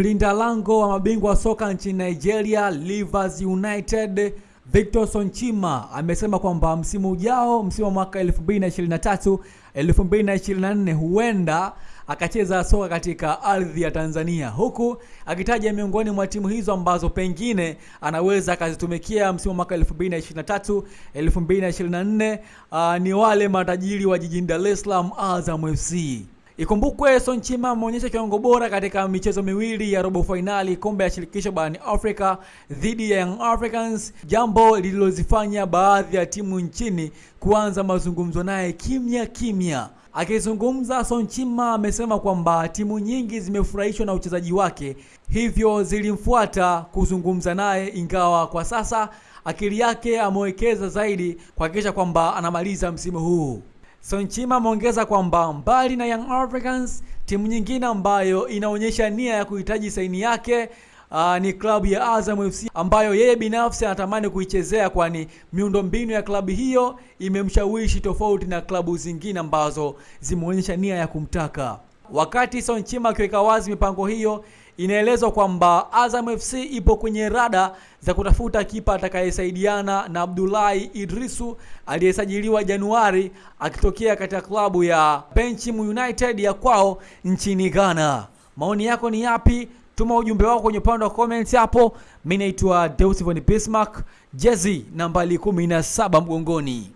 Mlinda lango wa mabingwa wa soka nchini Nigeria Rivers United Victor Sonchima amesema kwamba msimu ujao, msimu wa mwaka 2023 2024, huenda akacheza soka katika ardhi ya Tanzania, huku akitaja miongoni mwa timu hizo ambazo pengine anaweza akazitumikia msimu wa mwaka 2023 2024, uh, ni wale matajiri wa jijini Dar es Salaam Azam FC. Ikumbukwe Sonchima ameonyesha kiwango bora katika michezo miwili ya robo fainali kombe ya shirikisho barani Afrika dhidi ya Young Africans, jambo lililozifanya baadhi ya timu nchini kuanza mazungumzo naye kimya kimya. Akizungumza, Sonchima amesema kwamba timu nyingi zimefurahishwa na uchezaji wake, hivyo zilimfuata kuzungumza naye, ingawa kwa sasa akili yake amewekeza zaidi kuhakikisha kwamba anamaliza msimu huu. Sonchima ameongeza kwamba mbali na Young Africans, timu nyingine ambayo inaonyesha nia ya kuhitaji saini yake uh, ni klabu ya Azam FC ambayo yeye binafsi anatamani kuichezea, kwani miundombinu ya klabu hiyo imemshawishi tofauti na klabu zingine ambazo zimeonyesha nia ya kumtaka. Wakati Sonchima akiweka wazi mipango hiyo, inaelezwa kwamba Azam FC ipo kwenye rada za kutafuta kipa atakayesaidiana na Abdullahi Idrisu aliyesajiliwa Januari akitokea katika klabu ya Benchim United ya kwao nchini Ghana. Maoni yako ni yapi? Tuma ujumbe wako kwenye upande wa comments hapo. Mimi naitwa Deus Von Bismarck, jezi nambari 17 mgongoni.